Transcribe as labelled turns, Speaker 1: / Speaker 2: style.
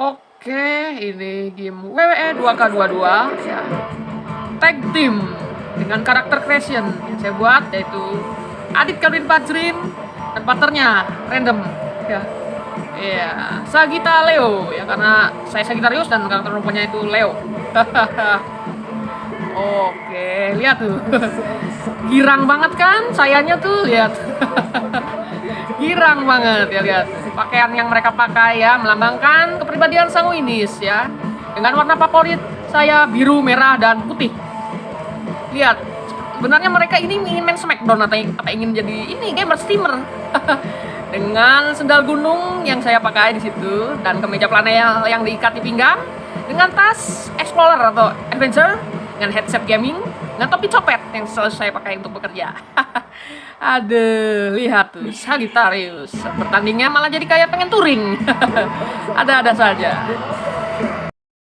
Speaker 1: Oke, ini game WWE 2K22 ya. Tag team dengan karakter creation yang saya buat yaitu Adit Calvin Fajrin dan partnernya random ya. Iya, Sagita Leo ya karena saya Sagitarius dan karakter rupanya itu Leo. Oke, lihat tuh. Girang banget kan sayanya tuh, lihat. Girang banget ya lihat. Pakaian yang mereka pakai ya melambangkan kepribadian sanguinis ya. Dengan warna favorit saya biru, merah dan putih. Lihat, sebenarnya mereka ini ingin main Smackdown atau apa ingin jadi ini gamer streamer. dengan sendal gunung yang saya pakai di situ dan kemeja planel yang diikat di pinggang dengan tas explorer atau adventure dengan headset gaming dengan topi copet yang selalu saya pakai untuk bekerja. Aduh lihat tuh Sagittarius. Pertandingnya malah jadi kayak pengen touring. Ada-ada saja